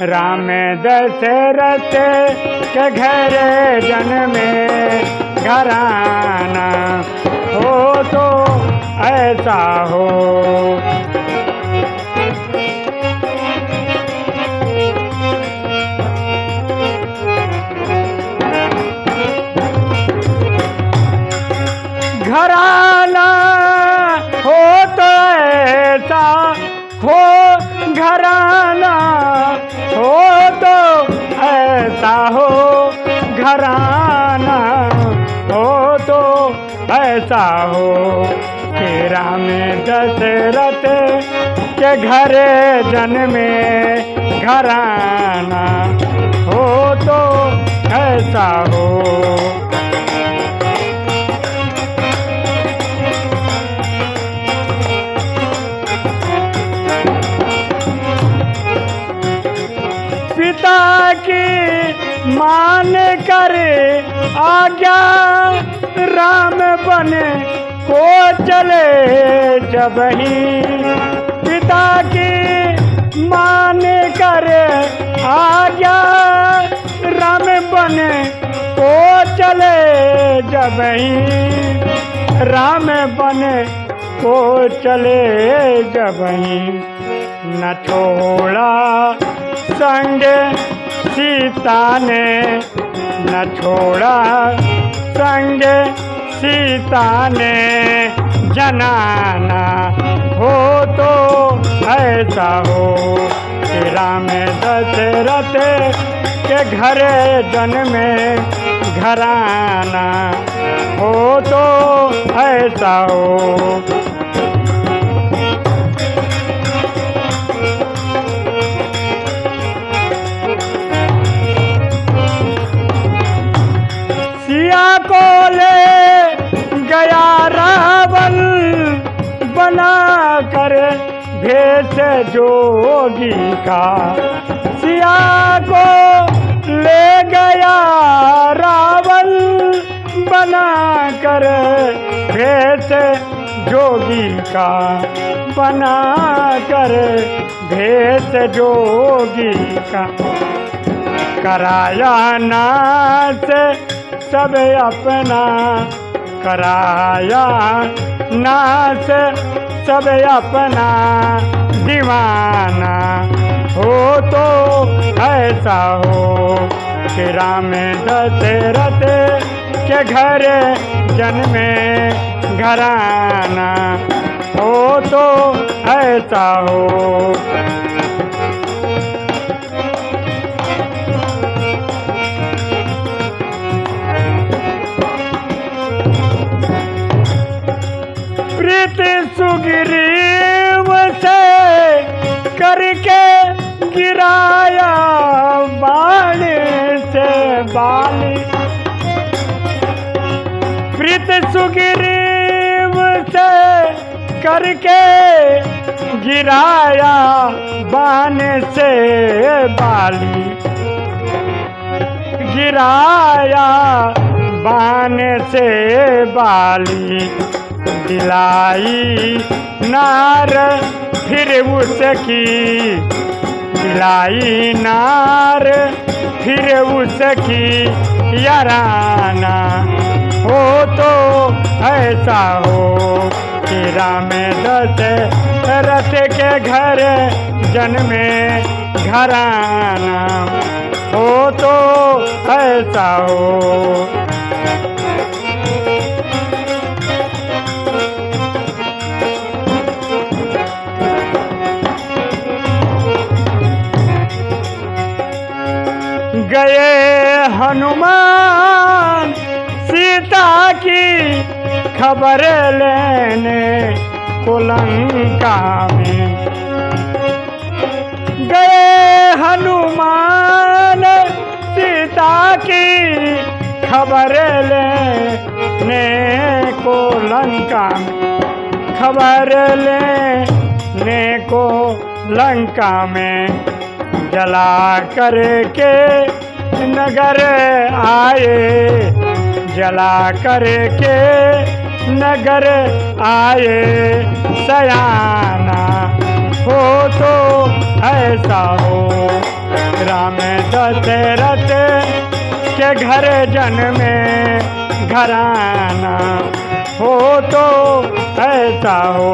राम दशरथ के घर जन्मे घराना। हो तो ऐसा हो ऐसा हो तेरा में दशरथ के घर जन्मे घराना हो तो ऐसा हो। पिता की मान कर आज्ञा राम बने को चले जब ही पिता की मान कर आज्ञा राम बने को चले जब ही राम बने को चले जब ही न छोड़ा संग सीता ने न छोड़ा संग। सीता ने जनाना हो तो ऐसा हो राम दशरथ के घर जन्मे घराना हो तो ऐसा हो भेष जोगी का सिया को ले गया रावण बना कर भेष जोगी का बना कर भेष जोगी का कराया नाच सब अपना, कराया नाच सब अपना। दीवाना। हो तो ऐसा हो कि राम दशरथ के घर जन्मे घराना। हो तो ऐसा हो करके गिराया बाण से बाली। प्रीति सुग्रीव से करके गिराया बाण से बाली। गिराया बाण से बाली, दिलाई नार, फिर उसकी दिलाई नार, फिर उसकी याराना। हो तो ऐसा हो कि राम दशरथ के घर जन्मे घराना। हो तो ऐसा हो की खबर लेने को लंका में। गए हनुमान सीता की खबर लेने को लंका में। खबर लेने को लंका में जला करके नगर आए। जला करके नगर आए, सयाना हो तो ऐसा हो। राम दशरथ के घर जन में घराना हो तो ऐसा हो।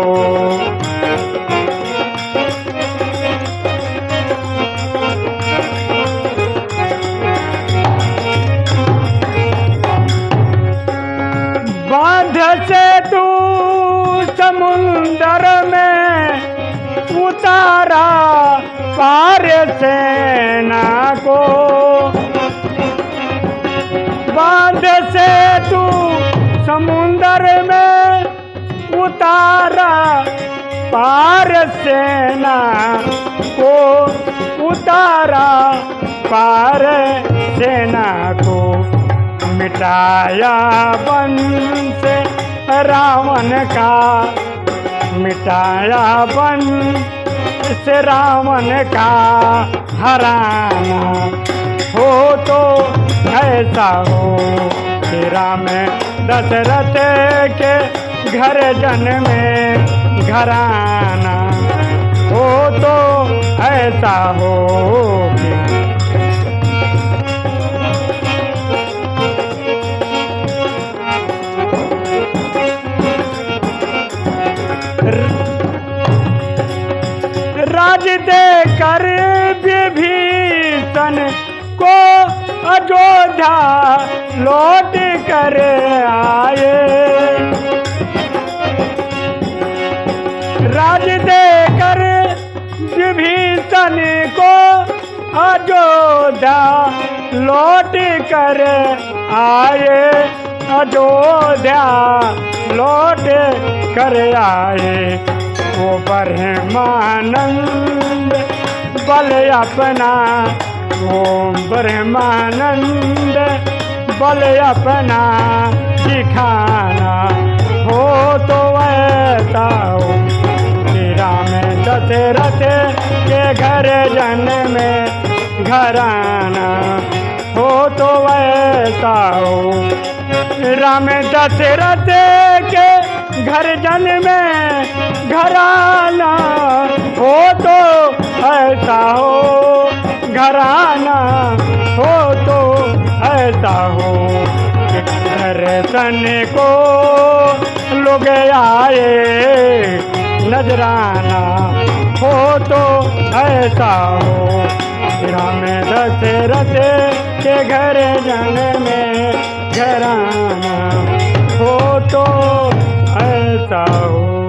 उतारा पार सेना को। बाँध से तू समुंदर में उतारा पार सेना को। उतारा पार सेना को। मिटाया वंश रावण का। मिटाया वंश रावण का हराना। हो तो ऐसा हो कि राम दशरथ के घर जन में घराना। हो तो ऐसा हो कि दे कर विभीषण को अयोध्या लौट कर आए। राज दे कर विभीषण को अयोध्या लौट कर आए। अयोध्या लौट कर आए। वो ब्रह्मानंद बल अपना ओम ब्रह्मानंद बल अपना दिखाना हो तो ऐसा कि राम दशरथ के घर जन में घराना हो तो ऐसा हो। राम दशरथ के घर जन में घराना, हो तो ऐसा हो। घराना, हो तो ऐसा हो। दर्शन को लोग आए, नजराना, हो तो ऐसा हो। राम दशरथ के घर जन में घराना, हो तो ऐसा हो